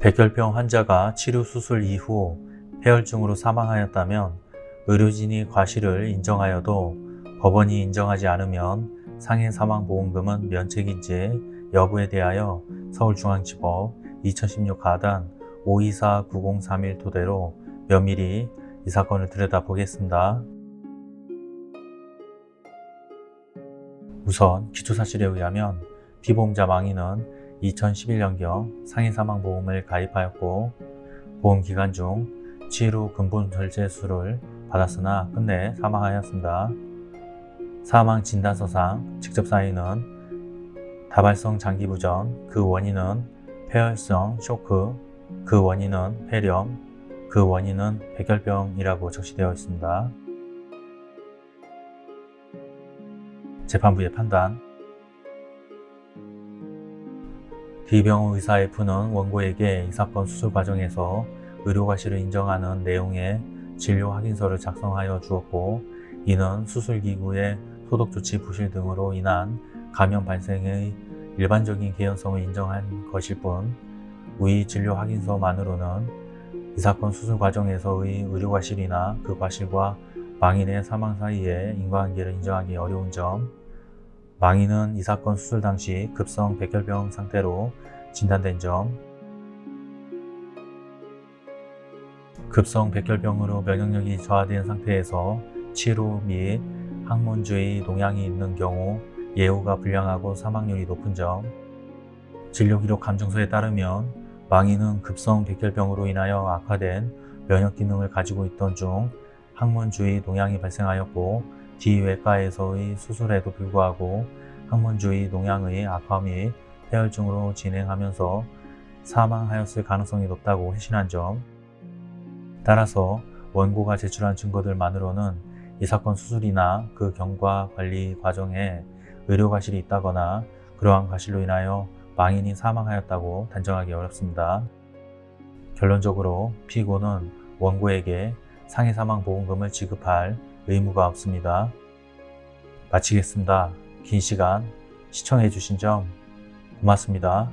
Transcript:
백혈병 환자가 치료 수술 이후 폐혈증으로 사망하였다면 의료진이 과실을 인정하여도 법원이 인정하지 않으면 상해 사망 보험금은 면책인지 여부에 대하여 서울중앙지법 2016 가단 524-9031 토대로 면밀히 이 사건을 들여다보겠습니다. 우선 기초사실에 의하면 피보험자 망인은 2011년경 상해사망보험을 가입하였고 보험 기간 중 치료 근본 절제수를 받았으나 끝내 사망하였습니다. 사망 진단서상 직접 사인은 다발성 장기부전, 그 원인은 폐혈성 쇼크, 그 원인은 폐렴, 그 원인은 백혈병이라고 적시되어 있습니다. 재판부의 판단 D병원 의사 F는 원고에게 이 사건 수술 과정에서 의료과실을 인정하는 내용의 진료 확인서를 작성하여 주었고 이는 수술기구의 소독조치 부실 등으로 인한 감염 발생의 일반적인 개연성을 인정한 것일 뿐 위 진료 확인서만으로는 이 사건 수술 과정에서의 의료과실이나 그 과실과 망인의 사망 사이의 인과관계를 인정하기 어려운 점 망인은 이 사건 수술 당시 급성 백혈병 상태로 진단된 점. 급성 백혈병으로 면역력이 저하된 상태에서 치료 및 항문주의 동향이 있는 경우 예후가 불량하고 사망률이 높은 점. 진료기록 감정서에 따르면 망인은 급성 백혈병으로 인하여 악화된 면역기능을 가지고 있던 중 항문주의 동향이 발생하였고 비외과에서의 수술에도 불구하고 항문주의 농양의 악화 및 폐혈증으로 진행하면서 사망하였을 가능성이 높다고 회신한 점 따라서 원고가 제출한 증거들만으로는 이 사건 수술이나 그 경과 관리 과정에 의료과실이 있다거나 그러한 과실로 인하여 망인이 사망하였다고 단정하기 어렵습니다. 결론적으로 피고는 원고에게 상해사망보험금을 지급할 의무가 없습니다. 마치겠습니다. 긴 시간 시청해 주신 점 고맙습니다.